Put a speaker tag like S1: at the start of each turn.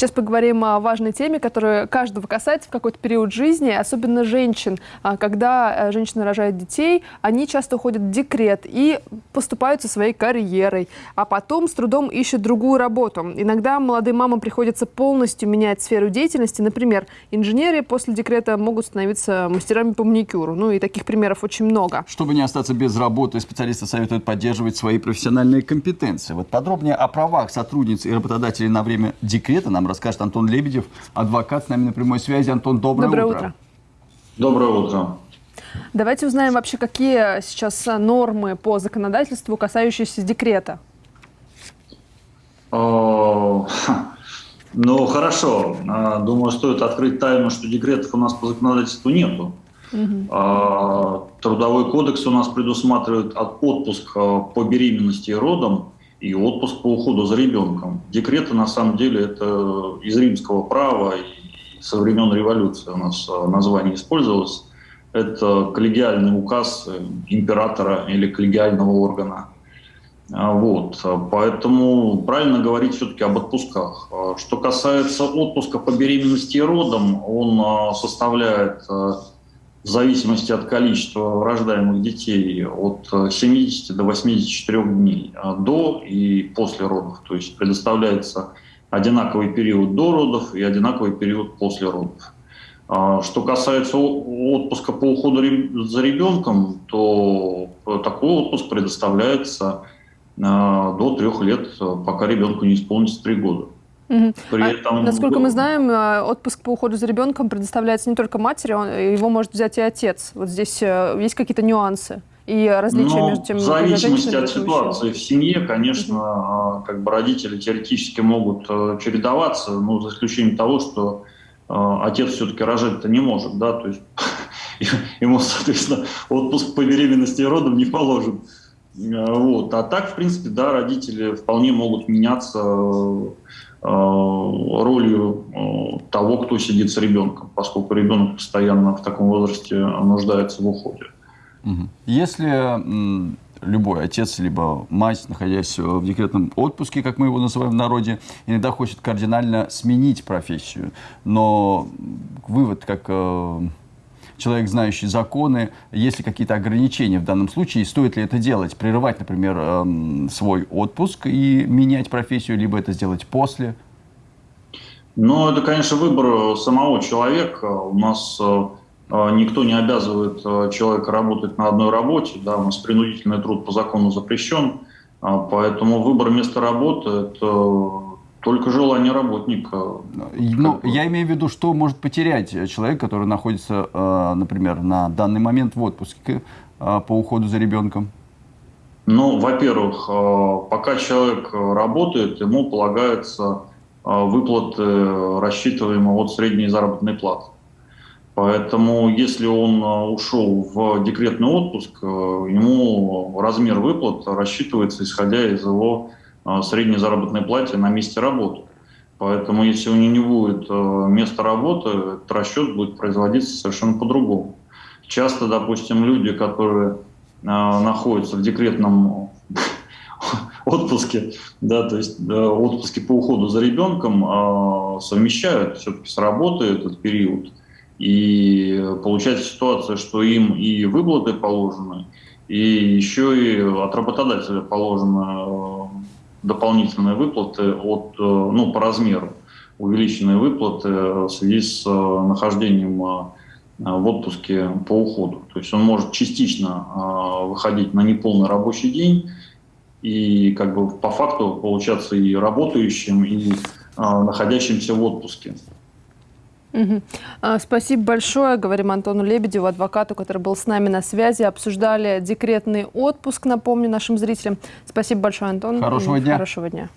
S1: Сейчас поговорим о важной теме, которая каждого касается в какой-то период жизни, особенно женщин. А, когда э, женщина рожает детей, они часто уходят в декрет и поступают со своей карьерой, а потом с трудом ищут другую работу. Иногда молодым мамам приходится полностью менять сферу деятельности. Например, инженеры после декрета могут становиться мастерами по маникюру. Ну и таких примеров очень много.
S2: Чтобы не остаться без работы, специалисты советуют поддерживать свои профессиональные компетенции. Вот подробнее о правах сотрудниц и работодателей на время декрета нам расскажет Антон Лебедев, адвокат с нами на прямой связи. Антон, доброе,
S1: доброе
S2: утро.
S1: утро.
S3: Доброе утро.
S1: Давайте узнаем вообще, какие сейчас нормы по законодательству, касающиеся декрета.
S3: Ну, хорошо. А, думаю, стоит открыть тайну, что декретов у нас по законодательству нету. Угу. Трудовой кодекс у нас предусматривает отпуск а, по беременности и родам и отпуск по уходу за ребенком. Декреты, на самом деле, это из римского права и со времен революции у нас название использовалось. Это коллегиальный указ императора или коллегиального органа. Вот, поэтому правильно говорить все-таки об отпусках. Что касается отпуска по беременности и родам, он составляет в зависимости от количества рождаемых детей от 70 до 84 дней а до и после родов. То есть предоставляется одинаковый период до родов и одинаковый период после родов. А что касается отпуска по уходу за ребенком, то такой отпуск предоставляется до трех лет, пока ребенку не исполнится три года.
S1: При а, этом... Насколько мы знаем, э, отпуск по уходу за ребенком предоставляется не только матери, он, его может взять и отец. Вот здесь э, есть какие-то нюансы и различия
S3: Но
S1: между тем,
S3: В зависимости от ситуации в семье, конечно, угу. как бы родители теоретически могут чередоваться, но за исключением того, что отец все-таки рожать-то не может, да, то есть ему, соответственно, отпуск по беременности и родам не положен. Вот. А так, в принципе, да, родители вполне могут меняться Э, ролью э, того, кто сидит с ребенком, поскольку ребенок постоянно в таком возрасте нуждается в уходе.
S2: Если любой отец либо мать, находясь в декретном отпуске, как мы его называем в народе, иногда хочет кардинально сменить профессию, но вывод как э, человек, знающий законы, есть ли какие-то ограничения в данном случае, стоит ли это делать? Прерывать, например, эм, свой отпуск и менять профессию, либо это сделать после?
S3: Ну, это, конечно, выбор самого человека. У нас э, э, никто не обязывает э, человека работать на одной работе. Да, у нас принудительный труд по закону запрещен. Поэтому выбор места работы – это только желание работника.
S2: Ну, я имею в виду, что может потерять человек, который находится, э, например, на данный момент в отпуске э, по уходу за ребенком?
S3: Ну, во-первых, э, пока человек работает, ему полагается выплаты, рассчитываемые от средней заработной платы. Поэтому, если он ушел в декретный отпуск, ему размер выплат рассчитывается, исходя из его средней заработной плате на месте работы. Поэтому если у него не будет э, места работы, расчет будет производиться совершенно по-другому. Часто, допустим, люди, которые э, находятся в декретном отпуске, да, то есть отпуске по уходу за ребенком, совмещают все-таки с работой этот период. И получается ситуация, что им и выплаты положены, и еще и от работодателя положено дополнительные выплаты от, э, ну, по размеру, увеличенные выплаты в связи с э, нахождением э, в отпуске по уходу. То есть он может частично выходить на неполный рабочий день и как бы по факту получаться и работающим, и находящимся в отпуске.
S1: Угу. Спасибо большое. Говорим Антону Лебедеву, адвокату, который был с нами на связи. Обсуждали декретный отпуск, напомню нашим зрителям. Спасибо большое, Антон.
S2: Хорошего дня.
S1: Хорошего дня.